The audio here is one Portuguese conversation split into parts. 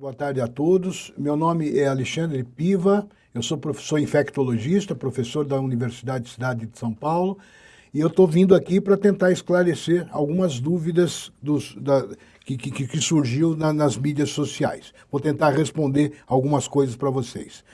Boa tarde a todos. Meu nome é Alexandre Piva, eu sou professor infectologista, professor da Universidade Cidade de São Paulo, e eu estou vindo aqui para tentar esclarecer algumas dúvidas dos, da, que, que, que, surgiu na, nas mídias sociais. Vou tentar responder algumas coisas para vocês.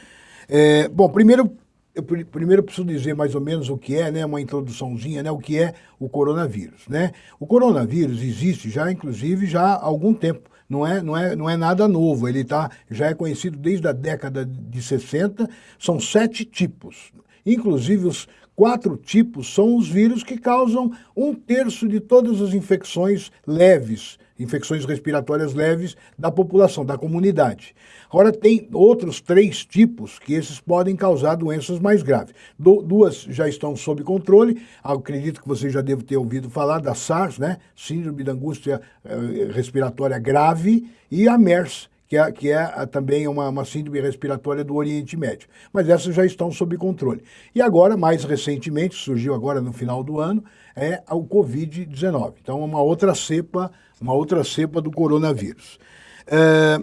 É, bom, primeiro eu primeiro preciso dizer mais ou menos o que é, né, uma introduçãozinha, né, o que é o coronavírus, né? O coronavírus existe já, inclusive, já há algum tempo. Não é, não é, não é nada novo, ele tá, já é conhecido desde a década de 60, são sete tipos. Inclusive, os quatro tipos são os vírus que causam um terço de todas as infecções leves infecções respiratórias leves da população, da comunidade. Agora, tem outros três tipos que esses podem causar doenças mais graves. Du duas já estão sob controle, acredito que você já deve ter ouvido falar da SARS, né? Síndrome da angústia eh, respiratória grave, e a MERS, que é, que é também uma, uma, síndrome respiratória do Oriente Médio. Mas essas já estão sob controle. E agora, mais recentemente, surgiu agora no final do ano, é o Covid-19. Então, uma outra cepa, uma outra cepa do coronavírus. É,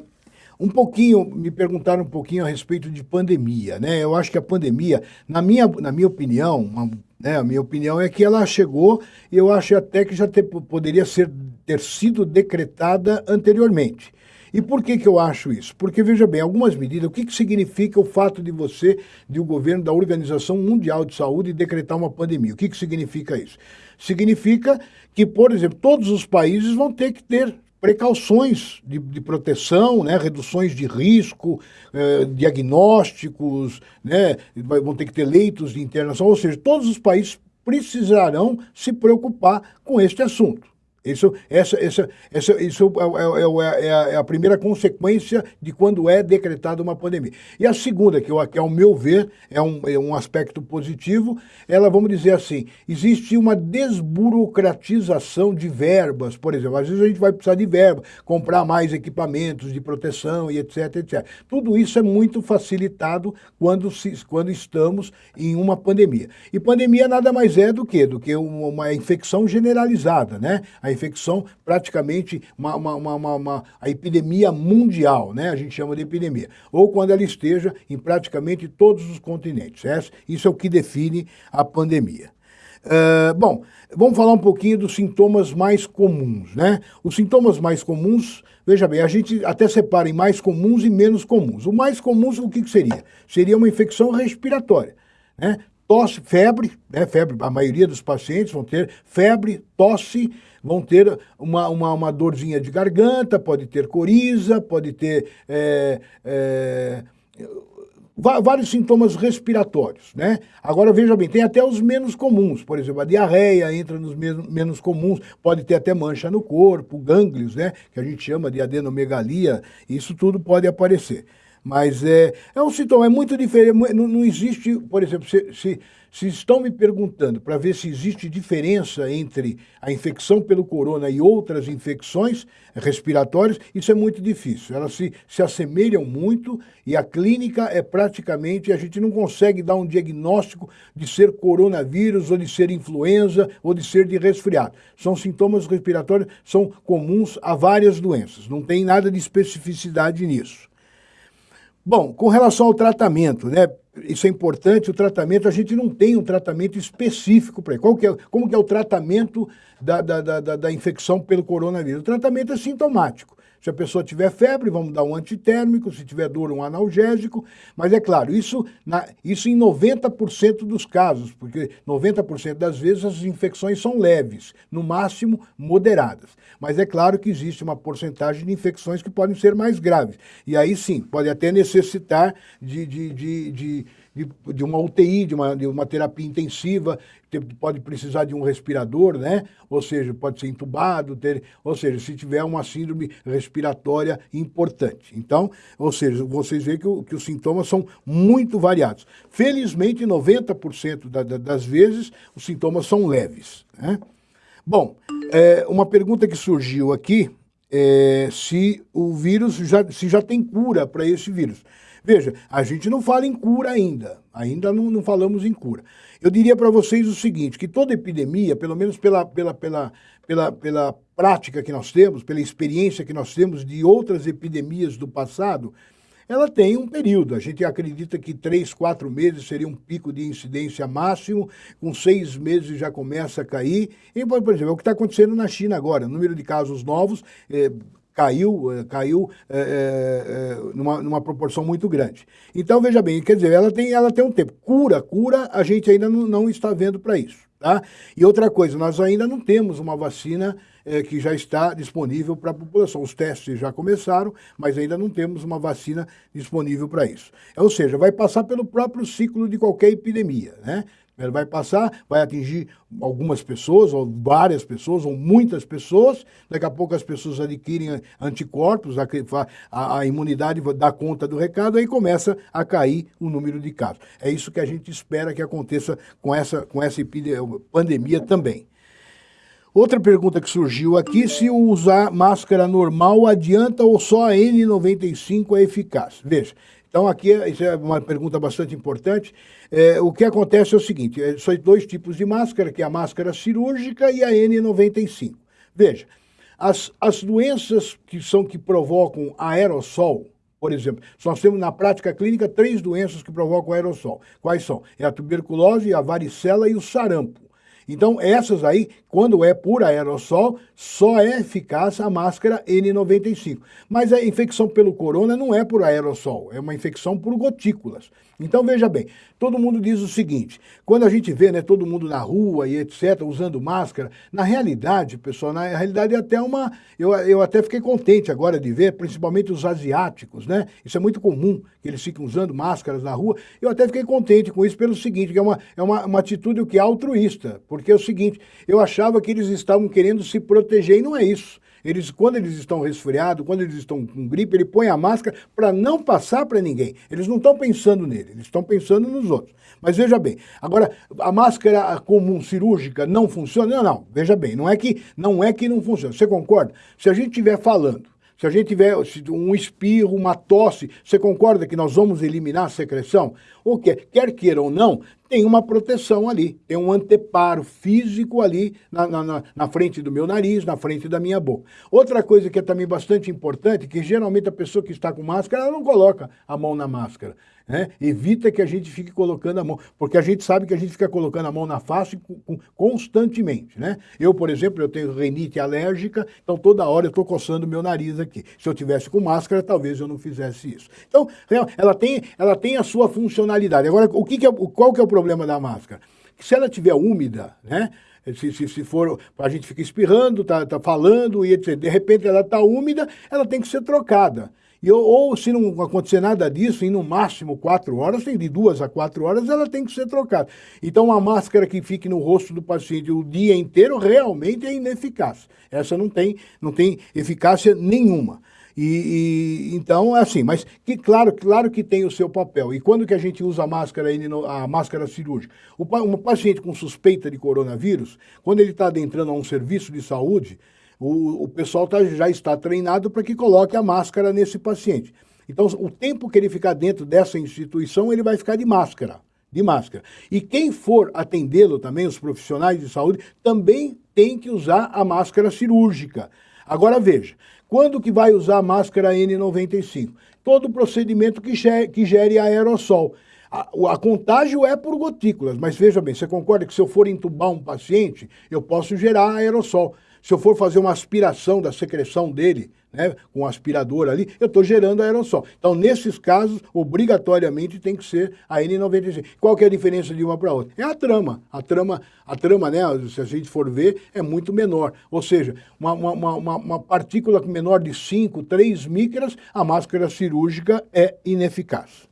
um pouquinho, me perguntaram um pouquinho a respeito de pandemia, né? Eu acho que a pandemia, na minha, na minha opinião, uma, né, a minha opinião é que ela chegou e eu acho até que já poderia ser, ter sido decretada anteriormente. E por que, que eu acho isso? Porque, veja bem, algumas medidas, o que, que significa o fato de você, de o um governo da Organização Mundial de Saúde, decretar uma pandemia? O que, que significa isso? Significa que, por exemplo, todos os países vão ter que ter precauções de, de, proteção, né, reduções de risco, eh, diagnósticos, né, vão ter que ter leitos de internação, ou seja, todos os países precisarão se preocupar com este assunto. Isso, essa, essa, essa, isso é, é, é, é, a primeira consequência de quando é decretada uma pandemia. E a segunda, que, eu, que ao meu ver é um, é um aspecto positivo, ela, vamos dizer assim, existe uma desburocratização de verbas, por exemplo, às vezes a gente vai precisar de verba, comprar mais equipamentos de proteção e etc, etc. Tudo isso é muito facilitado quando, se, quando estamos em uma pandemia. E pandemia nada mais é do que, do que uma infecção generalizada, né? A infecção praticamente uma, uma, uma, uma, a epidemia mundial, né? a gente chama de epidemia, ou quando ela esteja em praticamente todos os continentes. Isso é o que define a pandemia. Uh, bom, vamos falar um pouquinho dos sintomas mais comuns, né? Os sintomas mais comuns, veja bem, a gente até separa em mais comuns e menos comuns. O mais comum, o que seria? Seria uma infecção respiratória, né? Tosse, febre, né? Febre, a maioria dos pacientes vão ter febre, tosse, vão ter uma, uma, uma dorzinha de garganta, pode ter coriza, pode ter é, é, vários sintomas respiratórios, né? Agora, veja bem, tem até os menos comuns, por exemplo, a diarreia entra nos menos, comuns, pode ter até mancha no corpo, gânglios, né? Que a gente chama de adenomegalia, isso tudo pode aparecer. Mas é, é um sintoma, é muito diferente, não, não existe, por exemplo, se, se, se estão me perguntando para ver se existe diferença entre a infecção pelo corona e outras infecções respiratórias, isso é muito difícil. Elas se, se assemelham muito e a clínica é praticamente, a gente não consegue dar um diagnóstico de ser coronavírus ou de ser influenza ou de ser de resfriado. São sintomas respiratórios, são comuns a várias doenças, não tem nada de especificidade nisso. Bom, com relação ao tratamento, né? Isso é importante, o tratamento, a gente não tem um tratamento específico para ele. que é, como que é o tratamento da, da, da, da infecção pelo coronavírus? O tratamento é sintomático. Se a pessoa tiver febre, vamos dar um antitérmico, se tiver dor, um analgésico. Mas é claro, isso, na, isso em 90% dos casos, porque 90% das vezes as infecções são leves, no máximo moderadas. Mas é claro que existe uma porcentagem de infecções que podem ser mais graves. E aí sim, pode até necessitar de, de, de, de de, de uma UTI, de uma, de uma terapia intensiva, pode precisar de um respirador, né? Ou seja, pode ser entubado, ter, ou seja, se tiver uma síndrome respiratória importante. Então, ou seja, vocês veem que, o, que os sintomas são muito variados. Felizmente, 90% da, da, das vezes, os sintomas são leves. Né? Bom, é, uma pergunta que surgiu aqui é, se o vírus já, se já tem cura para esse vírus. Veja, a gente não fala em cura ainda, ainda não, não falamos em cura. Eu diria para vocês o seguinte, que toda epidemia, pelo menos pela, pela, pela, pela, pela prática que nós temos, pela experiência que nós temos de outras epidemias do passado, ela tem um período. A gente acredita que três, quatro meses seria um pico de incidência máximo, com seis meses já começa a cair. E, por exemplo, é o que está acontecendo na China agora. O número de casos novos é, caiu, é, caiu é, é, numa, numa, proporção muito grande. Então, veja bem, quer dizer, ela tem, ela tem um tempo. Cura, cura, a gente ainda não, não está vendo para isso. Tá? E outra coisa, nós ainda não temos uma vacina é, que já está disponível para a população. Os testes já começaram, mas ainda não temos uma vacina disponível para isso. Ou seja, vai passar pelo próprio ciclo de qualquer epidemia. Né? Ele vai passar, vai atingir algumas pessoas, ou várias pessoas, ou muitas pessoas. Daqui a pouco as pessoas adquirem anticorpos, a, a, a imunidade dá conta do recado, aí começa a cair o número de casos. É isso que a gente espera que aconteça com essa, com essa pandemia também. Outra pergunta que surgiu aqui, se usar máscara normal adianta ou só a N95 é eficaz? Veja, então aqui isso é uma pergunta bastante importante. É, o que acontece é o seguinte, é, são dois tipos de máscara, que é a máscara cirúrgica e a N95. Veja, as, as doenças que são que provocam aerossol, por exemplo, nós temos na prática clínica três doenças que provocam aerossol. Quais são? É a tuberculose, a varicela e o sarampo. Então, essas aí, quando é por aerossol, só é eficaz a máscara N95. Mas a infecção pelo corona não é por aerossol, é uma infecção por gotículas. Então, veja bem, todo mundo diz o seguinte, quando a gente vê né, todo mundo na rua e etc., usando máscara, na realidade, pessoal, na realidade é até uma... Eu, eu até fiquei contente agora de ver, principalmente os asiáticos, né? Isso é muito comum, que eles ficam usando máscaras na rua. Eu até fiquei contente com isso pelo seguinte, que é uma, é uma, uma atitude o que é altruísta, porque é o seguinte, eu achava que eles estavam querendo se proteger e não é isso. Eles, quando eles estão resfriados, quando eles estão com gripe, ele põe a máscara para não passar para ninguém. Eles não estão pensando nele, eles estão pensando nos outros. Mas veja bem, agora, a máscara comum cirúrgica não funciona? Não, não, veja bem, não é que não, é que não funciona. Você concorda? Se a gente estiver falando se a gente tiver um espirro, uma tosse, você concorda que nós vamos eliminar a secreção? O que quer queira ou não, tem uma proteção ali, tem um anteparo físico ali na, na, na, frente do meu nariz, na frente da minha boca. Outra coisa que é também bastante importante, que geralmente a pessoa que está com máscara, ela não coloca a mão na máscara. Né? Evita que a gente fique colocando a mão, porque a gente sabe que a gente fica colocando a mão na face constantemente. Né? Eu, por exemplo, eu tenho renite alérgica, então toda hora eu estou coçando meu nariz aqui. Se eu tivesse com máscara, talvez eu não fizesse isso. Então, ela tem, ela tem a sua funcionalidade. Agora, o que, que é, qual que é o problema da máscara? Se ela estiver úmida, né? Se, se, se, for, a gente fica espirrando, tá, tá falando e etc. De repente ela está úmida, ela tem que ser trocada. E, ou se não acontecer nada disso, em no máximo quatro horas, de duas a quatro horas, ela tem que ser trocada. Então, uma máscara que fique no rosto do paciente o dia inteiro realmente é ineficaz. Essa não tem, não tem eficácia nenhuma. E, e, então, é assim, mas que claro, claro que tem o seu papel. E quando que a gente usa a máscara, a máscara cirúrgica? O, um paciente com suspeita de coronavírus, quando ele está adentrando a um serviço de saúde, o, o pessoal tá, já está treinado para que coloque a máscara nesse paciente. Então, o tempo que ele ficar dentro dessa instituição, ele vai ficar de máscara, de máscara. E quem for atendê-lo também, os profissionais de saúde, também tem que usar a máscara cirúrgica. Agora veja, quando que vai usar a máscara N95? Todo procedimento que gere, que gere aerossol. A, a, contágio é por gotículas, mas veja bem, você concorda que se eu for entubar um paciente, eu posso gerar aerossol. Se eu for fazer uma aspiração da secreção dele, né, com um aspirador ali, eu estou gerando aerossol. Então, nesses casos, obrigatoriamente tem que ser a N95. Qual que é a diferença de uma para outra? É a trama. A trama, a trama, né, se a gente for ver, é muito menor. Ou seja, uma, uma, uma, uma partícula menor de 5, 3 micras, a máscara cirúrgica é ineficaz.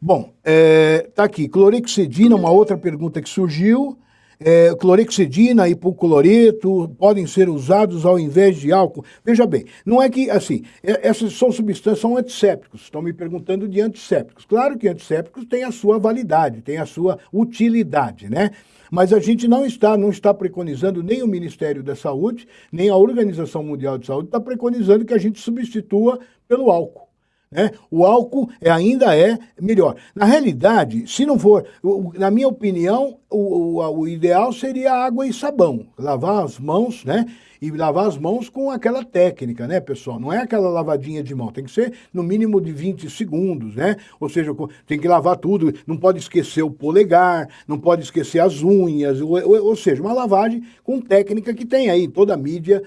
Bom, está é, tá aqui, clorexidina, uma outra pergunta que surgiu, é, clorexidina, hipocloreto, podem ser usados ao invés de álcool. Veja bem, não é que, assim, é, essas são substâncias, são antissépticos. Estão me perguntando de antissépticos. Claro que antissépticos têm a sua validade, têm a sua utilidade, né? Mas a gente não está, não está preconizando, nem o Ministério da Saúde, nem a Organização Mundial de Saúde está preconizando que a gente substitua pelo álcool. Né? O álcool é, ainda é melhor. Na realidade, se não for, na minha opinião, o, o, o ideal seria água e sabão. Lavar as mãos, né? E lavar as mãos com aquela técnica, né, pessoal? Não é aquela lavadinha de mão, tem que ser no mínimo de 20 segundos, né? Ou seja, tem que lavar tudo, não pode esquecer o polegar, não pode esquecer as unhas, ou, ou, ou seja, uma lavagem com técnica que tem aí, toda a mídia,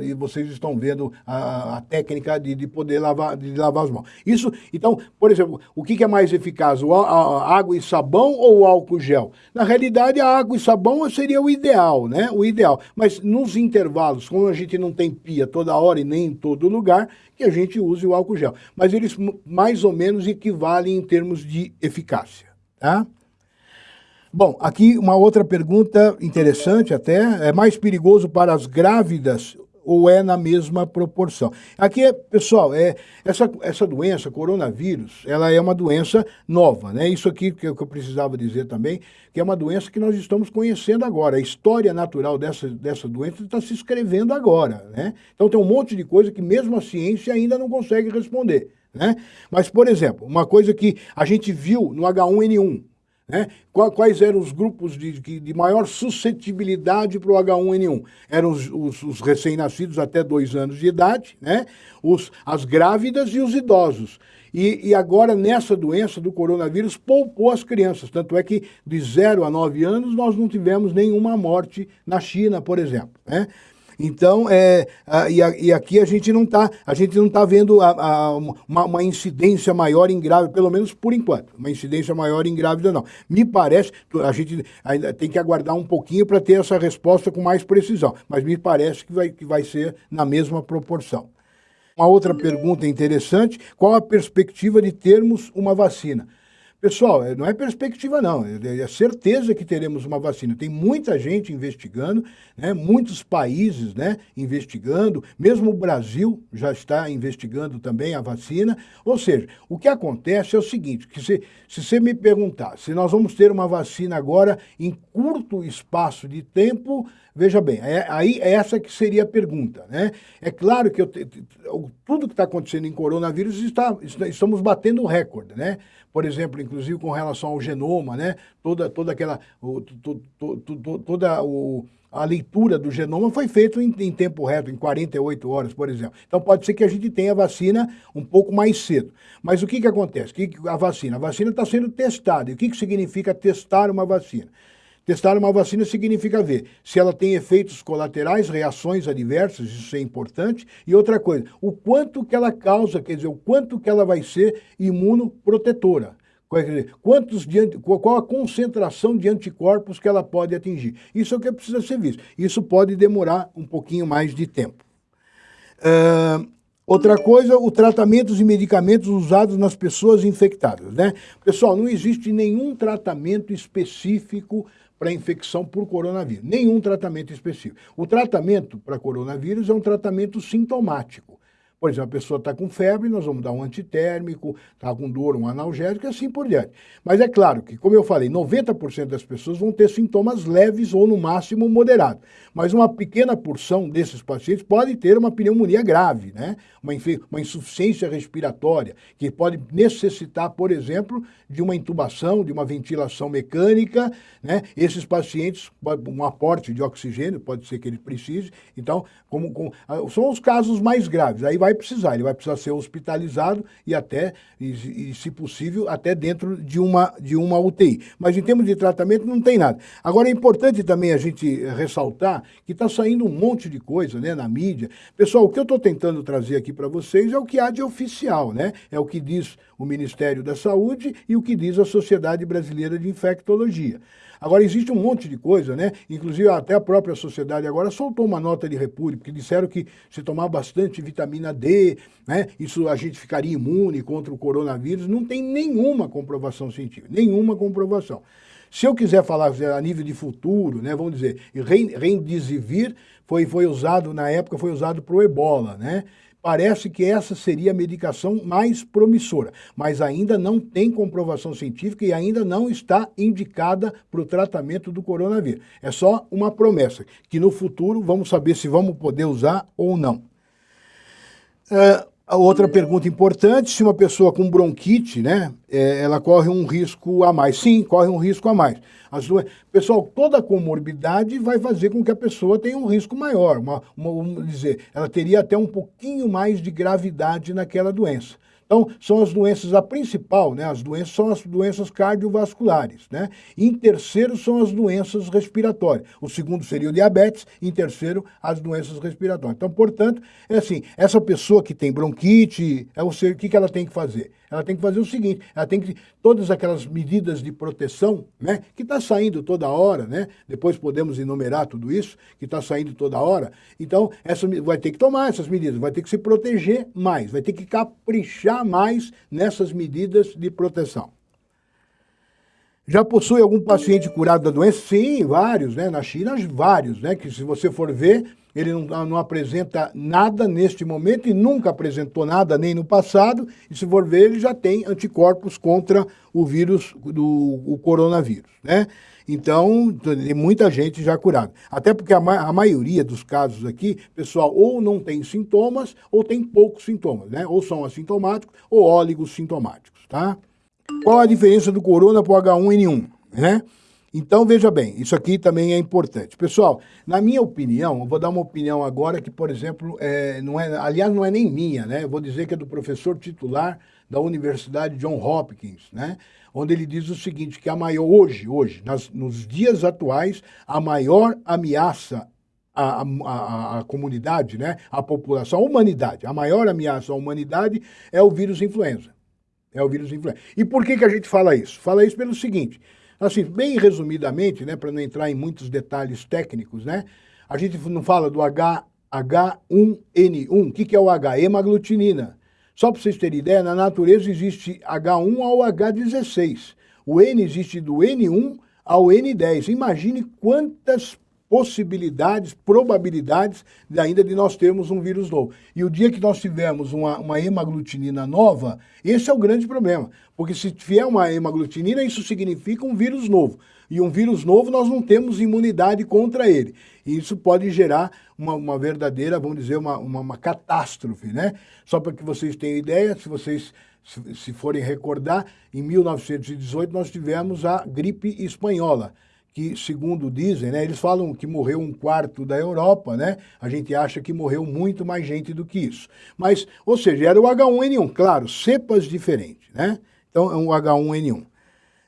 e vocês estão vendo a, a técnica de, de, poder lavar, de lavar as mãos. Isso, então, por exemplo, o que, que é mais eficaz, o, a, a água e sabão ou álcool gel? Na realidade, a água e sabão seria o ideal, né? O ideal, mas nos intervalos intervalos, como a gente não tem pia toda hora e nem em todo lugar, que a gente use o álcool gel. Mas eles mais ou menos equivalem em termos de eficácia. Tá? Bom, aqui uma outra pergunta interessante até. É mais perigoso para as grávidas ou é na mesma proporção. Aqui, pessoal, é, essa, essa doença, coronavírus, ela é uma doença nova, né? Isso aqui que eu, que eu precisava dizer também, que é uma doença que nós estamos conhecendo agora. A história natural dessa, dessa doença está se escrevendo agora, né? Então tem um monte de coisa que mesmo a ciência ainda não consegue responder, né? Mas, por exemplo, uma coisa que a gente viu no H1N1, né? Quais eram os grupos de, de maior suscetibilidade para o H1N1? Eram os, os, os recém-nascidos até dois anos de idade, né? os, as grávidas e os idosos. E, e, agora, nessa doença do coronavírus, poupou as crianças. Tanto é que de 0 a 9 anos nós não tivemos nenhuma morte na China, por exemplo. Né? Então, é, a, e, a, e, aqui a gente não está a gente não tá vendo a, uma, uma, incidência maior em grávida, pelo menos por enquanto, uma incidência maior em grávida não. Me parece, a gente ainda tem que aguardar um pouquinho para ter essa resposta com mais precisão, mas me parece que vai, que vai ser na mesma proporção. Uma outra pergunta interessante, qual a perspectiva de termos uma vacina? Pessoal, é, não é perspectiva não, é, é certeza que teremos uma vacina. Tem muita gente investigando, né? muitos países né? investigando, mesmo o Brasil já está investigando também a vacina. Ou seja, o que acontece é o seguinte, que se, se você me perguntar se nós vamos ter uma vacina agora em curto espaço de tempo, veja bem, é, aí é essa que seria a pergunta. Né? É claro que eu, tudo que está acontecendo em coronavírus, está, estamos batendo recorde, né? Por exemplo, inclusive com relação ao genoma, né? Toda, toda aquela, o, to, to, to, toda o, a leitura do genoma foi feita em, em, tempo reto, em 48 horas, por exemplo. Então pode ser que a gente tenha a vacina um pouco mais cedo. Mas o que, que acontece? Que que, a vacina? A vacina está sendo testada. E o que, que significa testar uma vacina? Testar uma vacina significa ver se ela tem efeitos colaterais, reações adversas, isso é importante. E outra coisa, o quanto que ela causa, quer dizer, o quanto que ela vai ser imunoprotetora. Quantos de, qual a concentração de anticorpos que ela pode atingir. Isso é o que precisa ser visto. Isso pode demorar um pouquinho mais de tempo. Uh, outra coisa, o tratamentos e medicamentos usados nas pessoas infectadas. Né? Pessoal, não existe nenhum tratamento específico para infecção por coronavírus. Nenhum tratamento específico. O tratamento para coronavírus é um tratamento sintomático. Por exemplo, a pessoa está com febre, nós vamos dar um antitérmico, está com dor, um analgésico e assim por diante. Mas é claro que, como eu falei, 90% das pessoas vão ter sintomas leves ou, no máximo, moderados. Mas uma pequena porção desses pacientes pode ter uma pneumonia grave, né? uma, uma insuficiência respiratória, que pode necessitar, por exemplo, de uma intubação, de uma ventilação mecânica. Né? Esses pacientes, um aporte de oxigênio, pode ser que ele precise. Então, como, como são os casos mais graves. Aí vai precisar, ele vai precisar ser hospitalizado e até, e, e, se possível, até dentro de uma, de uma UTI. Mas em termos de tratamento não tem nada. Agora é importante também a gente ressaltar que está saindo um monte de coisa né, na mídia. Pessoal, o que eu estou tentando trazer aqui para vocês é o que há de oficial, né? É o que diz o Ministério da Saúde e o que diz a Sociedade Brasileira de Infectologia. Agora, existe um monte de coisa, né? Inclusive, até a própria sociedade agora soltou uma nota de repúdio, porque disseram que se tomar bastante vitamina D, né? Isso a gente ficaria imune contra o coronavírus. Não tem nenhuma comprovação científica, nenhuma comprovação. Se eu quiser falar a nível de futuro, né, vamos dizer, Remdesivir foi, foi usado, na época, foi usado para o ebola, né? Parece que essa seria a medicação mais promissora, mas ainda não tem comprovação científica e ainda não está indicada para o tratamento do coronavírus. É só uma promessa, que no futuro vamos saber se vamos poder usar ou não. Uh, outra pergunta importante, se uma pessoa com bronquite, né, é, ela corre um risco a mais. Sim, corre um risco a mais. As duas, pessoal, toda comorbidade vai fazer com que a pessoa tenha um risco maior. Uma, uma, vamos dizer, ela teria até um pouquinho mais de gravidade naquela doença. Então, são as doenças, a principal, né, as doenças são as doenças cardiovasculares, né? Em terceiro são as doenças respiratórias. O segundo seria o diabetes, em terceiro as doenças respiratórias. Então, portanto, é assim, essa pessoa que tem bronquite, é o, o que, que ela tem que fazer? Ela tem que fazer o seguinte, ela tem que, todas aquelas medidas de proteção, né, que está saindo toda hora, né, depois podemos enumerar tudo isso, que está saindo toda hora, então essa, vai ter que tomar essas medidas, vai ter que se proteger mais, vai ter que caprichar mais nessas medidas de proteção. Já possui algum paciente curado da doença? Sim, vários, né? Na China, vários, né? Que se você for ver, ele não, não, apresenta nada neste momento e nunca apresentou nada nem no passado, e se for ver, ele já tem anticorpos contra o vírus do o coronavírus, né? Então, tem muita gente já curada. Até porque a, ma a maioria dos casos aqui, pessoal, ou não tem sintomas, ou tem poucos sintomas, né? Ou são assintomáticos, ou óligos sintomáticos, tá? Qual a diferença do corona para o H1N1, né? Então, veja bem, isso aqui também é importante. Pessoal, na minha opinião, eu vou dar uma opinião agora que, por exemplo, é, não é, aliás, não é nem minha, né? Eu vou dizer que é do professor titular da Universidade John Hopkins, né? Onde ele diz o seguinte, que a maior, hoje, hoje, nas, nos dias atuais, a maior ameaça à, à, à, comunidade, né? à população, à humanidade, a maior ameaça à humanidade é o vírus influenza. É o vírus influenza. E por que, que a gente fala isso? Fala isso pelo seguinte, Assim, bem resumidamente, né, para não entrar em muitos detalhes técnicos, né, a gente não fala do H, H1N1. O que, que é o H? Hemaglutinina. Só para vocês terem ideia, na natureza existe H1 ao H16. O N existe do N1 ao N10. Imagine quantas possibilidades, probabilidades de ainda de nós termos um vírus novo. E o dia que nós tivermos uma, uma hemaglutinina nova, esse é o grande problema. Porque se vier uma hemaglutinina, isso significa um vírus novo. E um vírus novo, nós não temos imunidade contra ele. E isso pode gerar uma, uma verdadeira, vamos dizer, uma, uma, uma catástrofe, né? Só para que vocês tenham ideia, se vocês se, se forem recordar, em 1918 nós tivemos a gripe espanhola que, segundo dizem, né, eles falam que morreu um quarto da Europa, né? A gente acha que morreu muito mais gente do que isso. Mas, ou seja, era o H1N1, claro, cepas diferentes, né? Então, é um H1N1.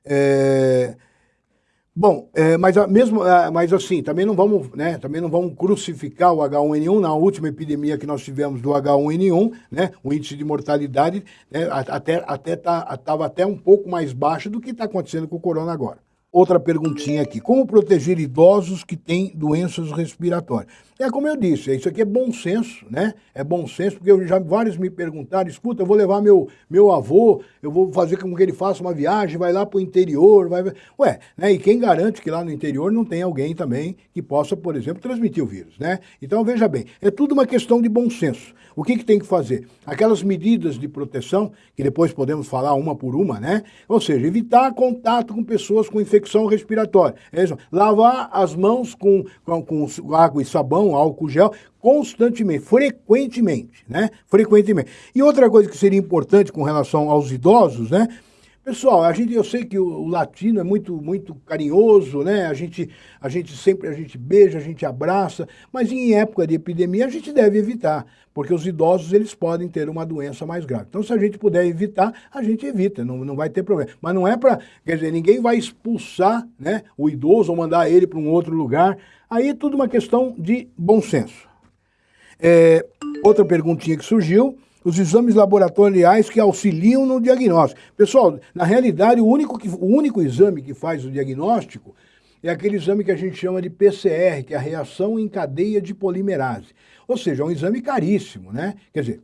É... Bom, é, mas mesmo, é, mas assim, também não vamos, né, também não vamos crucificar o H1N1 na última epidemia que nós tivemos do H1N1, né, o índice de mortalidade né, até até tá, até um pouco mais baixo do que está acontecendo com o corona agora. Outra perguntinha aqui. Como proteger idosos que têm doenças respiratórias? É como eu disse, isso aqui é bom senso, né? É bom senso, porque eu, já vários me perguntaram, escuta, eu vou levar meu, meu avô, eu vou fazer com que ele faça uma viagem, vai lá para o interior, vai... Ué, né? E quem garante que lá no interior não tem alguém também que possa, por exemplo, transmitir o vírus, né? Então, veja bem, é tudo uma questão de bom senso. O que, que tem que fazer? Aquelas medidas de proteção, que depois podemos falar uma por uma, né? Ou seja, evitar contato com pessoas com infecção respiratória. É isso. Lavar as mãos com, com, com água e sabão, álcool gel, constantemente, frequentemente, né? Frequentemente. E outra coisa que seria importante com relação aos idosos, né? Pessoal, a gente, eu sei que o, latino é muito, muito carinhoso, né? A gente, a gente sempre a gente beija, a gente abraça, mas em época de epidemia a gente deve evitar, porque os idosos eles podem ter uma doença mais grave. Então, se a gente puder evitar, a gente evita, não, não vai ter problema. Mas não é para, quer dizer, ninguém vai expulsar, né, o idoso ou mandar ele para um outro lugar. Aí é tudo uma questão de bom senso. É, outra perguntinha que surgiu os exames laboratoriais que auxiliam no diagnóstico. Pessoal, na realidade, o único, que, o único exame que faz o diagnóstico é aquele exame que a gente chama de PCR, que é a reação em cadeia de polimerase. Ou seja, é um exame caríssimo, né? Quer dizer,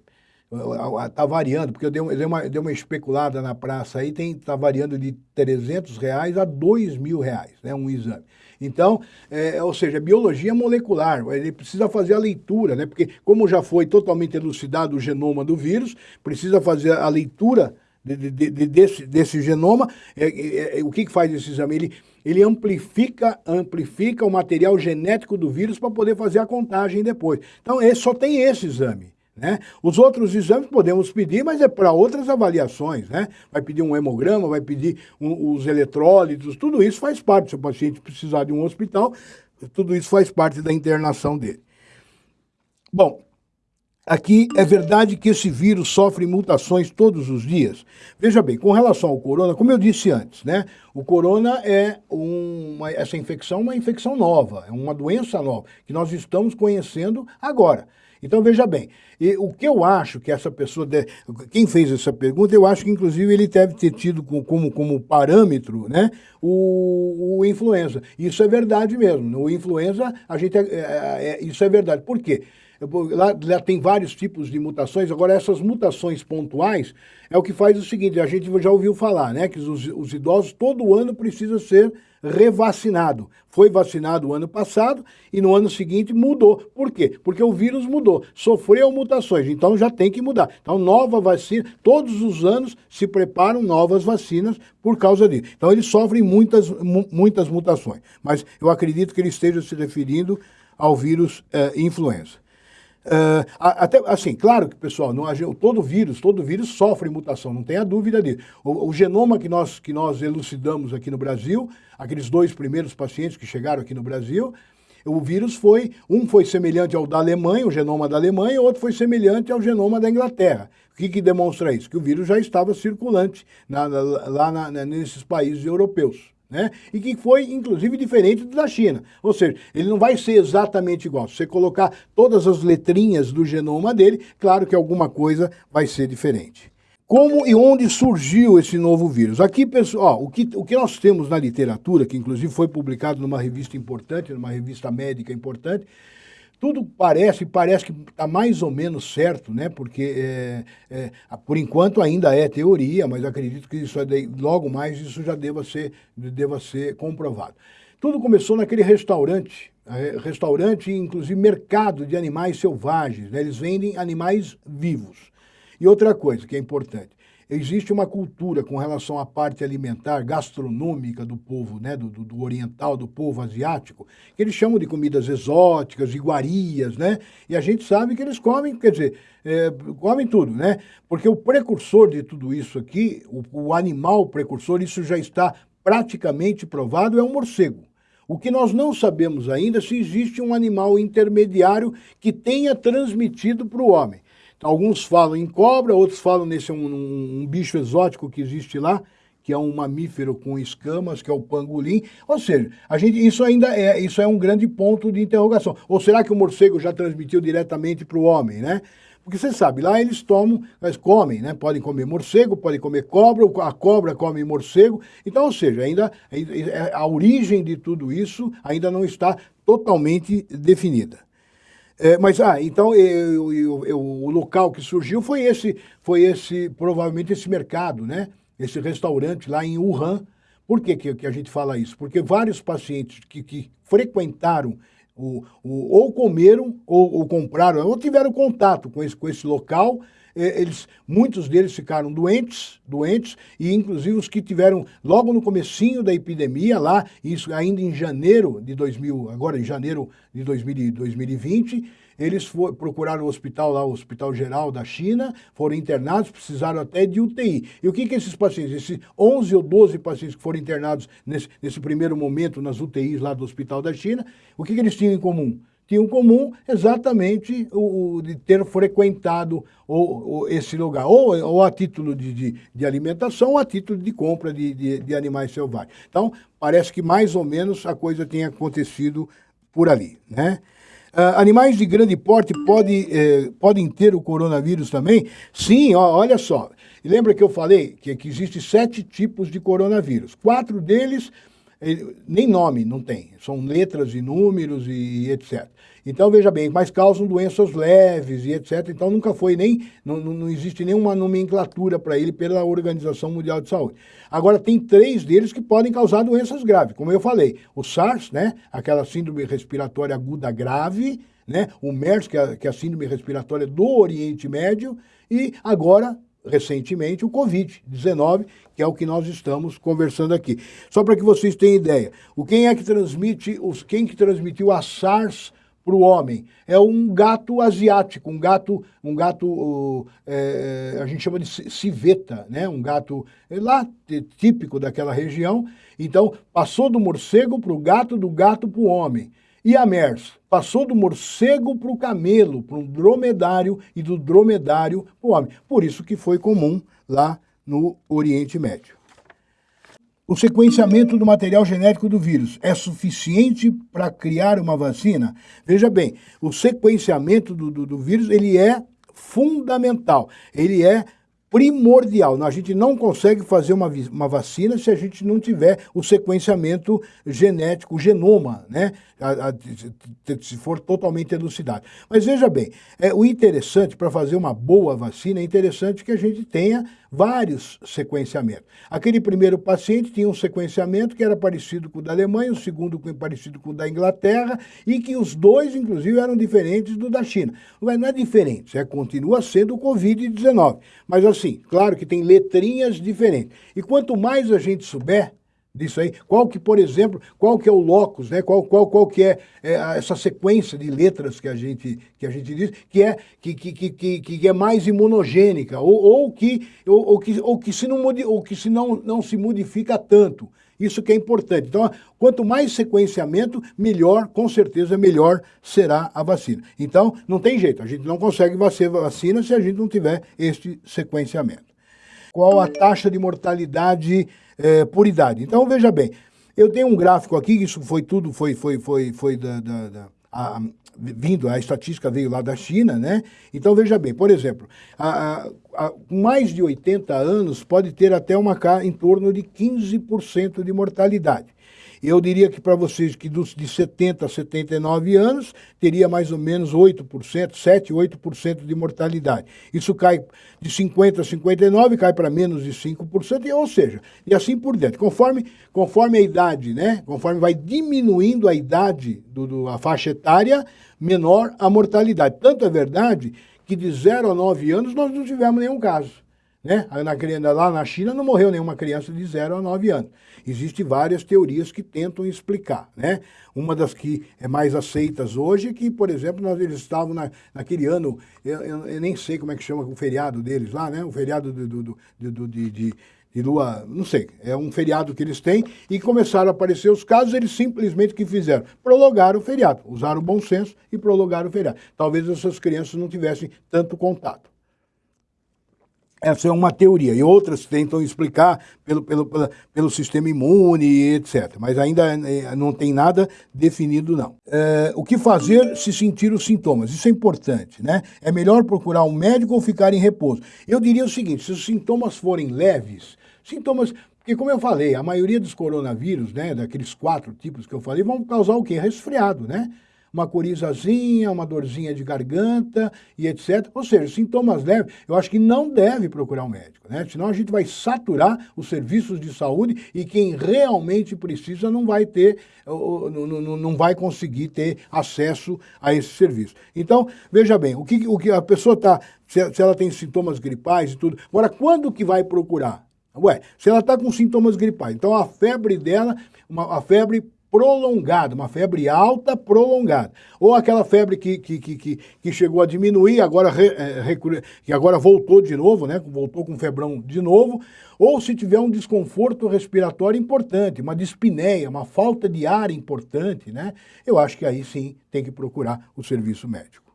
Está variando, porque eu dei, dei, uma, dei uma especulada na praça aí, está variando de 300 reais a 2 mil reais, né, um exame. Então, é, ou seja, biologia molecular, ele precisa fazer a leitura, né? Porque como já foi totalmente elucidado o genoma do vírus, precisa fazer a leitura de, de, de, desse, desse genoma. É, é, é, o que, que faz esse exame? Ele, ele amplifica, amplifica o material genético do vírus para poder fazer a contagem depois. Então, esse, só tem esse exame. Né? Os outros exames podemos pedir, mas é para outras avaliações. Né? Vai pedir um hemograma, vai pedir um, os eletrólitos, tudo isso faz parte. Se o paciente precisar de um hospital, tudo isso faz parte da internação dele. Bom, Aqui é verdade que esse vírus sofre mutações todos os dias. Veja bem, com relação ao corona, como eu disse antes, né? O corona é uma, essa infecção uma infecção nova, é uma doença nova, que nós estamos conhecendo agora. Então, veja bem, e o que eu acho que essa pessoa, deve, quem fez essa pergunta, eu acho que inclusive ele deve ter tido como, como parâmetro né, o, o influenza. Isso é verdade mesmo. No influenza, a gente é, é, é, isso é verdade. Por quê? Lá, lá, tem vários tipos de mutações, agora essas mutações pontuais é o que faz o seguinte, a gente já ouviu falar, né, que os, os idosos todo ano precisam ser revacinado. Foi vacinado o ano passado e no ano seguinte mudou. Por quê? Porque o vírus mudou, sofreu mutações, então já tem que mudar. Então, nova vacina, todos os anos se preparam novas vacinas por causa disso. Então, eles sofrem muitas, muitas mutações. Mas eu acredito que ele esteja se referindo ao vírus eh, influenza. Uh, até, assim, claro que, pessoal, não, todo vírus, todo vírus sofre mutação, não tenha dúvida disso. O, o, genoma que nós, que nós elucidamos aqui no Brasil, aqueles dois primeiros pacientes que chegaram aqui no Brasil, o vírus foi, um foi semelhante ao da Alemanha, o genoma da Alemanha, outro foi semelhante ao genoma da Inglaterra. O que, que demonstra isso? Que o vírus já estava circulante na, na, lá na, nesses países europeus né? E que foi, inclusive, diferente da China. Ou seja, ele não vai ser exatamente igual. Se você colocar todas as letrinhas do genoma dele, claro que alguma coisa vai ser diferente. Como e onde surgiu esse novo vírus? Aqui, pessoal, o que, o que nós temos na literatura, que inclusive foi publicado numa revista importante, numa revista médica importante, tudo parece, parece que está mais ou menos certo, né? Porque é, é, por enquanto ainda é teoria, mas acredito que isso é logo mais isso já deva ser, deva ser comprovado. Tudo começou naquele restaurante, é, restaurante inclusive mercado de animais selvagens, né? eles vendem animais vivos. E outra coisa que é importante, existe uma cultura com relação à parte alimentar, gastronômica do povo, né, do, do, oriental, do povo asiático, que eles chamam de comidas exóticas, iguarias, né? E a gente sabe que eles comem, quer dizer, é, comem tudo, né? Porque o precursor de tudo isso aqui, o, o animal precursor, isso já está praticamente provado, é o morcego. O que nós não sabemos ainda é se existe um animal intermediário que tenha transmitido para o homem. Alguns falam em cobra, outros falam nesse um, um, um, bicho exótico que existe lá, que é um mamífero com escamas, que é o pangolim. Ou seja, a gente, isso ainda é, isso é um grande ponto de interrogação. Ou será que o morcego já transmitiu diretamente para o homem, né? Porque você sabe, lá eles tomam, eles comem, né? Podem comer morcego, podem comer cobra, a cobra come morcego. Então, ou seja, ainda a origem de tudo isso ainda não está totalmente definida. É, mas, ah, então eu, eu, eu, o local que surgiu foi esse, foi esse, provavelmente esse mercado, né? Esse restaurante lá em Wuhan. Por que, que, que a gente fala isso? Porque vários pacientes que, que frequentaram o, o, ou comeram, ou, ou, compraram, ou tiveram contato com esse, com esse local, eles, muitos deles ficaram doentes, doentes, e inclusive os que tiveram logo no comecinho da epidemia lá, isso ainda em janeiro de 2000, agora em janeiro de 2000, 2020, eles for, procuraram o hospital lá, o Hospital Geral da China, foram internados, precisaram até de UTI. E o que que esses pacientes, esses 11 ou 12 pacientes que foram internados nesse, nesse primeiro momento nas UTIs lá do Hospital da China, o que que eles tinham em comum? Tinham comum exatamente o, o, de ter frequentado o, o, esse lugar, ou, ou a título de, de, de, alimentação, ou a título de compra de, de, de, animais selvagens. Então, parece que mais ou menos a coisa tem acontecido por ali. Né? Uh, animais de grande porte pode, eh, podem ter o coronavírus também? Sim, ó, olha só. Lembra que eu falei que, que existem sete tipos de coronavírus. Quatro deles nem nome não tem, são letras e números e, e, etc. Então, veja bem, mas causam doenças leves e etc. Então, nunca foi nem, não, não existe nenhuma nomenclatura para ele pela Organização Mundial de Saúde. Agora, tem três deles que podem causar doenças graves, como eu falei, o SARS, né, aquela síndrome respiratória aguda grave, né, o MERS, que é, que é a síndrome respiratória do Oriente Médio, e agora recentemente o Covid-19, que é o que nós estamos conversando aqui. Só para que vocês tenham ideia, o quem é que transmite, os quem que transmitiu a SARS para o homem é um gato asiático, um gato, um gato é, a gente chama de civeta, né? Um gato é lá típico daquela região. Então passou do morcego para o gato, do gato para o homem. E a MERS passou do morcego para o camelo, para um dromedário, e do dromedário para o homem. Por isso que foi comum lá no Oriente Médio. O sequenciamento do material genético do vírus é suficiente para criar uma vacina? Veja bem, o sequenciamento do, do, do vírus ele é fundamental, ele é primordial. A gente não consegue fazer uma, uma vacina se a gente não tiver o sequenciamento genético, o genoma, né? A, a, se for totalmente elucidado. Mas veja bem, é, o interessante para fazer uma boa vacina, é interessante que a gente tenha vários sequenciamentos. Aquele primeiro paciente tinha um sequenciamento que era parecido com o da Alemanha, o segundo parecido com o da Inglaterra, e que os dois, inclusive, eram diferentes do da China. Mas não é diferente, é, continua sendo o Covid-19. Mas assim, claro que tem letrinhas diferentes. E quanto mais a gente souber, disso aí. Qual que, por exemplo, qual que é o locus, né? Qual, qual, qual que é, é essa sequência de letras que a gente, que a gente diz, que é, que, que, que, que é mais imunogênica, ou, ou, que, ou, ou, que, ou que se, não, ou que se não, não se modifica tanto. Isso que é importante. Então, quanto mais sequenciamento, melhor, com certeza, melhor será a vacina. Então, não tem jeito, a gente não consegue vacina se a gente não tiver este sequenciamento. Qual a taxa de mortalidade é, por idade. Então, veja bem, eu tenho um gráfico aqui, isso foi tudo, foi, foi, foi, foi da, da, da a, vindo, a estatística veio lá da China, né? Então, veja bem, por exemplo, a, a, mais de 80 anos pode ter até uma em torno de 15% de mortalidade. Eu diria que para vocês que dos de 70 a 79 anos teria mais ou menos 8%, 7, 8% de mortalidade. Isso cai de 50 a 59, cai para menos de 5%, ou seja, e assim por diante. Conforme, conforme a idade, né? Conforme vai diminuindo a idade, do, do, a faixa etária, menor a mortalidade. Tanto é verdade que de 0 a 9 anos nós não tivemos nenhum caso. Né? Na, lá na China não morreu nenhuma criança de 0 a 9 anos. Existem várias teorias que tentam explicar. Né? Uma das que é mais aceitas hoje é que, por exemplo, nós, eles estavam na, naquele ano, eu, eu, eu, nem sei como é que chama o feriado deles lá, né? o feriado do, do, do, de, de, de lua, não sei, é um feriado que eles têm, e começaram a aparecer os casos, eles simplesmente que fizeram? Prolongaram o feriado, usaram o bom senso e prolongaram o feriado. Talvez essas crianças não tivessem tanto contato. Essa é uma teoria. E outras tentam explicar pelo, pelo, pelo, pelo sistema imune, etc. Mas ainda eh, não tem nada definido, não. É, o que fazer se sentir os sintomas? Isso é importante, né? É melhor procurar um médico ou ficar em repouso? Eu diria o seguinte, se os sintomas forem leves, sintomas... Porque, como eu falei, a maioria dos coronavírus, né, daqueles quatro tipos que eu falei, vão causar o quê? Resfriado, né? Uma corizazinha, uma dorzinha de garganta e etc. Ou seja, sintomas leves, eu acho que não deve procurar um médico, né? Senão a gente vai saturar os serviços de saúde e quem realmente precisa não vai ter, não vai conseguir ter acesso a esse serviço. Então, veja bem, o que, o que a pessoa está, se, ela tem sintomas gripais e tudo, agora quando que vai procurar? Ué, se ela está com sintomas gripais, então a febre dela, uma, a febre prolongada, uma febre alta prolongada. Ou aquela febre que, que, que, que chegou a diminuir, agora, é, que agora voltou de novo, né? voltou com febrão de novo. Ou se tiver um desconforto respiratório importante, uma dispneia, uma falta de ar importante, né? eu acho que aí sim tem que procurar o serviço médico.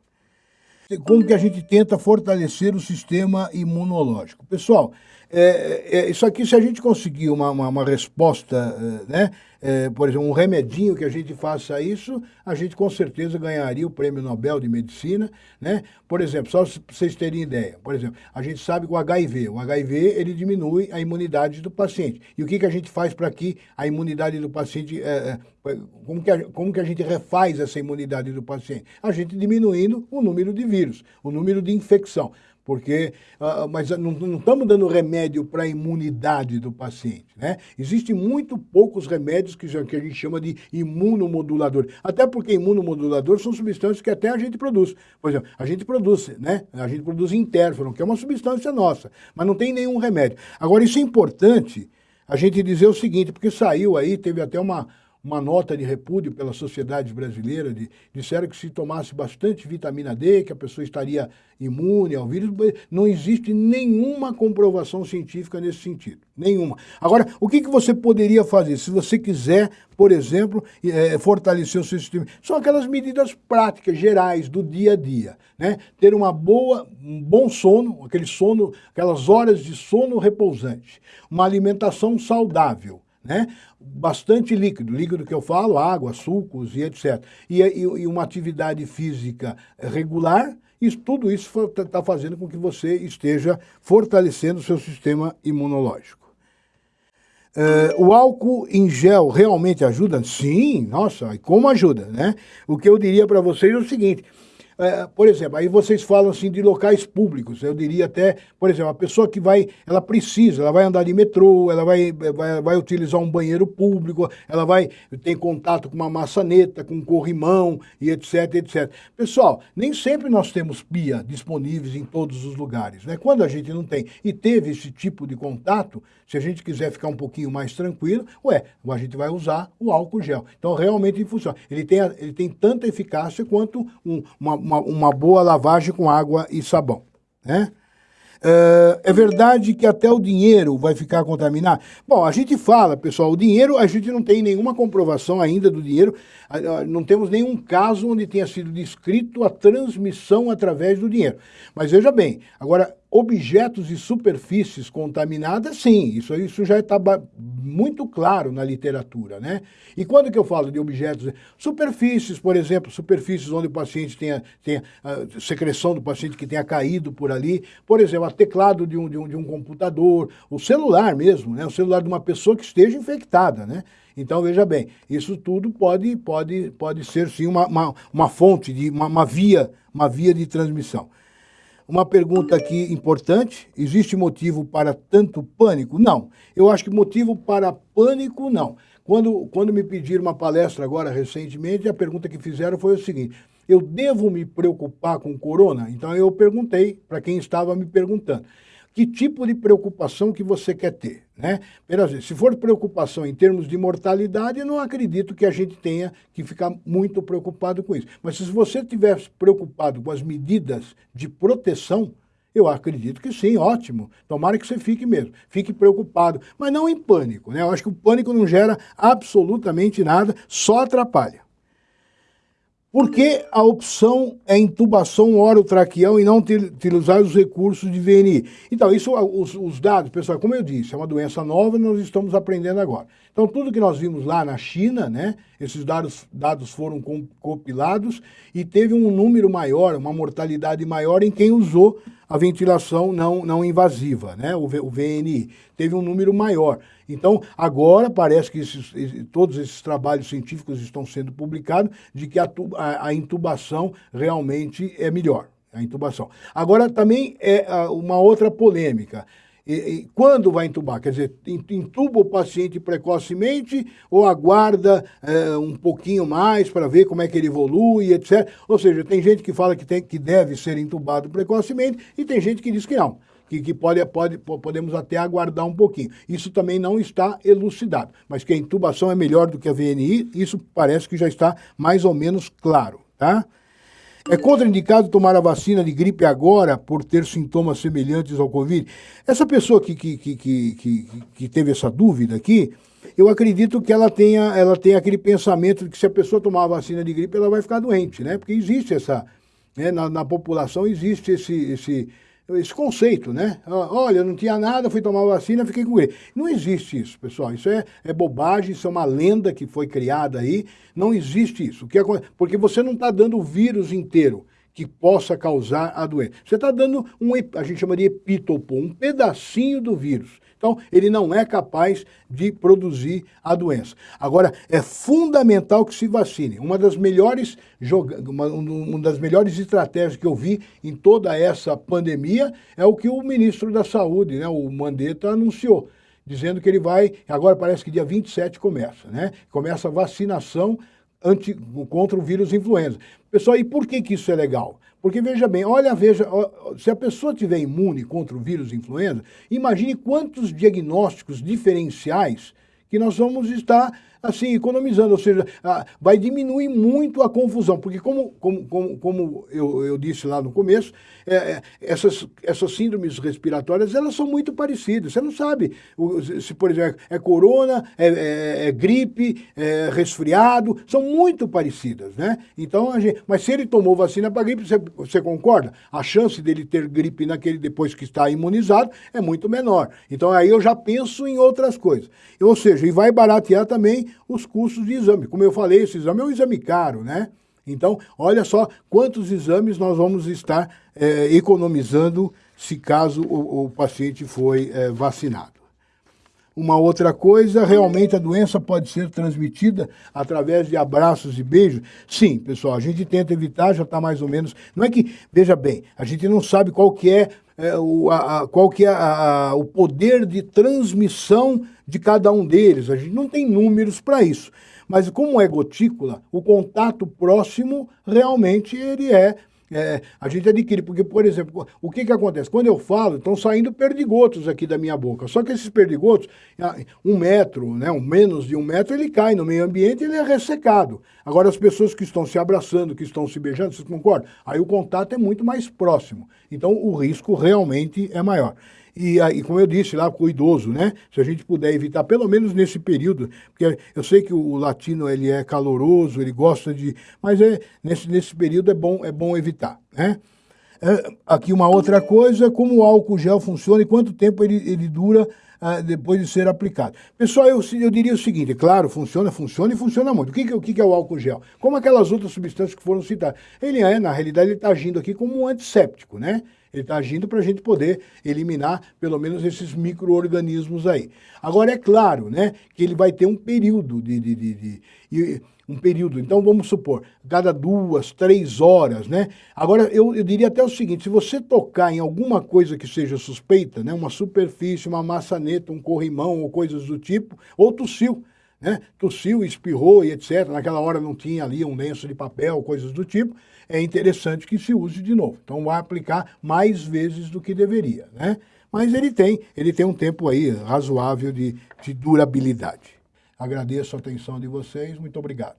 Como que a gente tenta fortalecer o sistema imunológico? Pessoal, é, é, isso aqui, se a gente conseguir uma, uma, uma resposta, é, né, é, por exemplo, um remedinho que a gente faça isso, a gente com certeza ganharia o Prêmio Nobel de Medicina, né? Por exemplo, só para vocês terem ideia, por exemplo, a gente sabe que o HIV, o HIV, ele diminui a imunidade do paciente. E o que, que a gente faz para que a imunidade do paciente, é, é, como, que a, como que a gente refaz essa imunidade do paciente? A gente diminuindo o número de vírus, o número de infecção porque uh, mas não, estamos dando remédio para a imunidade do paciente. Né? Existem muito poucos remédios que, que a gente chama de imunomodulador. Até porque imunomodulador são substâncias que até a gente produz. Por exemplo, a gente produz, né? A gente produz interferon, que é uma substância nossa, mas não tem nenhum remédio. Agora, isso é importante a gente dizer o seguinte, porque saiu aí, teve até uma, uma nota de repúdio pela sociedade brasileira, de, disseram que se tomasse bastante vitamina D, que a pessoa estaria imune ao vírus, não existe nenhuma comprovação científica nesse sentido, nenhuma. Agora, o que, que você poderia fazer se você quiser, por exemplo, é, fortalecer o seu sistema? São aquelas medidas práticas, gerais, do dia a dia, né? Ter uma boa, um bom sono, aquele sono, aquelas horas de sono repousante, uma alimentação saudável, né? bastante líquido, líquido que eu falo, água, sucos e etc. E, e, e uma atividade física regular, isso, tudo isso está tá fazendo com que você esteja fortalecendo o seu sistema imunológico. Uh, o álcool em gel realmente ajuda? Sim, nossa, e como ajuda, né? O que eu diria para vocês é o seguinte, é, por exemplo, aí vocês falam assim de locais públicos, eu diria até, por exemplo, a pessoa que vai, ela precisa, ela vai andar de metrô, ela vai, vai, vai utilizar um banheiro público, ela vai ter contato com uma maçaneta, com um corrimão e etc, etc. Pessoal, nem sempre nós temos pia disponíveis em todos os lugares, né? Quando a gente não tem e teve esse tipo de contato, se a gente quiser ficar um pouquinho mais tranquilo, ué, a gente vai usar o álcool gel. Então, realmente funciona. Ele tem, ele tem tanta eficácia quanto um, uma uma, uma boa lavagem com água e sabão. Né? Uh, é verdade que até o dinheiro vai ficar contaminado? Bom, a gente fala, pessoal, o dinheiro, a gente não tem nenhuma comprovação ainda do dinheiro, não temos nenhum caso onde tenha sido descrito a transmissão através do dinheiro. Mas veja bem, agora, objetos e superfícies contaminadas, sim, isso, isso já está muito claro na literatura, né? E quando que eu falo de objetos, superfícies, por exemplo, superfícies onde o paciente tenha, tenha a secreção do paciente que tenha caído por ali, por exemplo, a teclado de um, de um, de um computador, o celular mesmo, né? O celular de uma pessoa que esteja infectada, né? Então, veja bem, isso tudo pode, pode, pode ser, sim, uma, uma, uma fonte, de uma, uma, via, uma via de transmissão. Uma pergunta aqui importante, existe motivo para tanto pânico? Não, eu acho que motivo para pânico, não. Quando, quando me pediram uma palestra agora recentemente, a pergunta que fizeram foi o seguinte, eu devo me preocupar com corona? Então eu perguntei para quem estava me perguntando que tipo de preocupação que você quer ter. Né? Se for preocupação em termos de mortalidade, eu não acredito que a gente tenha que ficar muito preocupado com isso. Mas se você estiver preocupado com as medidas de proteção, eu acredito que sim, ótimo. Tomara que você fique mesmo. Fique preocupado, mas não em pânico. Né? Eu acho que o pânico não gera absolutamente nada, só atrapalha. Por que a opção é intubação orotraqueal e não utilizar os recursos de VNI? Então, isso, os, os, dados, pessoal, como eu disse, é uma doença nova e nós estamos aprendendo agora. Então, tudo que nós vimos lá na China, né, esses dados, dados foram compilados e teve um número maior, uma mortalidade maior em quem usou a ventilação não, não invasiva, né, o, o VNI. Teve um número maior. Então, agora parece que esses, todos esses trabalhos científicos estão sendo publicados de que a, a, intubação realmente é melhor, a intubação. Agora, também é uma outra polêmica. E, e, quando vai entubar? Quer dizer, entuba o paciente precocemente ou aguarda é, um pouquinho mais para ver como é que ele evolui, etc. Ou seja, tem gente que fala que, tem, que deve ser entubado precocemente e tem gente que diz que não que, que pode, pode, podemos até aguardar um pouquinho. Isso também não está elucidado, mas que a intubação é melhor do que a VNI, isso parece que já está mais ou menos claro, tá? É contraindicado tomar a vacina de gripe agora por ter sintomas semelhantes ao Covid? Essa pessoa que, que, que, que, que teve essa dúvida aqui, eu acredito que ela tenha, ela tenha aquele pensamento de que se a pessoa tomar a vacina de gripe, ela vai ficar doente, né? Porque existe essa, né, na, na população existe esse, esse esse conceito, né? Olha, não tinha nada, fui tomar vacina, fiquei com ele. Não existe isso, pessoal. Isso é, é bobagem, isso é uma lenda que foi criada aí. Não existe isso. Que porque você não está dando o vírus inteiro que possa causar a doença. Você está dando um, a gente chama de epítopo, um pedacinho do vírus. Então, ele não é capaz de produzir a doença. Agora, é fundamental que se vacine. Uma das melhores, uma, uma das melhores estratégias que eu vi em toda essa pandemia é o que o ministro da Saúde, né, o Mandetta, anunciou dizendo que ele vai, agora parece que dia 27 começa, né? Começa a vacinação anti, contra o vírus influenza. Pessoal, e por que, que isso é legal? Porque veja bem, olha, veja, se a pessoa tiver imune contra o vírus influenza, imagine quantos diagnósticos diferenciais que nós vamos estar assim, economizando, ou seja, vai diminuir muito a confusão, porque como, como, como, como eu, eu disse lá no começo, é, é, essas, essas síndromes respiratórias, elas são muito parecidas, você não sabe se, por exemplo, é corona, é, é, é gripe, é resfriado, são muito parecidas, né? Então, a gente, mas se ele tomou vacina para gripe, você, você concorda? A chance dele ter gripe naquele depois que está imunizado é muito menor. Então, aí eu já penso em outras coisas. Ou seja, e vai baratear também os custos de exame. Como eu falei, esse exame é um exame caro, né? Então, olha só quantos exames nós vamos estar é, economizando se caso o, o paciente foi é, vacinado. Uma outra coisa, realmente a doença pode ser transmitida através de abraços e beijos? Sim, pessoal, a gente tenta evitar, já está mais ou menos... Não é que, veja bem, a gente não sabe qual que é, é o, a, qual que é a, a, o poder de transmissão de cada um deles. A gente não tem números para isso. Mas como é gotícula, o contato próximo realmente ele é é, a gente adquire. Porque, por exemplo, o que, que acontece? Quando eu falo, estão saindo perdigotos aqui da minha boca. Só que esses perdigotos, um metro, né, um menos de um metro, ele cai no meio ambiente ele é ressecado. Agora, as pessoas que estão se abraçando, que estão se beijando, vocês concordam? Aí o contato é muito mais próximo. Então, o risco realmente é maior. E, e, como eu disse lá com o idoso, né? Se a gente puder evitar, pelo menos nesse período, porque eu sei que o latino ele é caloroso, ele gosta de. Mas é, nesse, nesse período é bom, é bom evitar, né? É, aqui uma outra coisa, como o álcool gel funciona e quanto tempo ele, ele dura ah, depois de ser aplicado. Pessoal, eu, eu diria o seguinte, claro, funciona, funciona e funciona muito. O que, o que é o álcool gel? Como aquelas outras substâncias que foram citadas. Ele é, na realidade, ele está agindo aqui como um antisséptico, né? Ele está agindo para a gente poder eliminar pelo menos esses micro-organismos aí. Agora, é claro né, que ele vai ter um período de, de, de, de, um período. Então, vamos supor, cada duas, três horas, né? Agora, eu, eu diria até o seguinte, se você tocar em alguma coisa que seja suspeita, né, uma superfície, uma maçaneta, um corrimão ou coisas do tipo, ou tossiu, né? Tossiu, espirrou e etc. Naquela hora não tinha ali um lenço de papel, coisas do tipo. É interessante que se use de novo. Então vai aplicar mais vezes do que deveria, né? Mas ele tem, ele tem um tempo aí razoável de, de durabilidade. Agradeço a atenção de vocês, muito obrigado.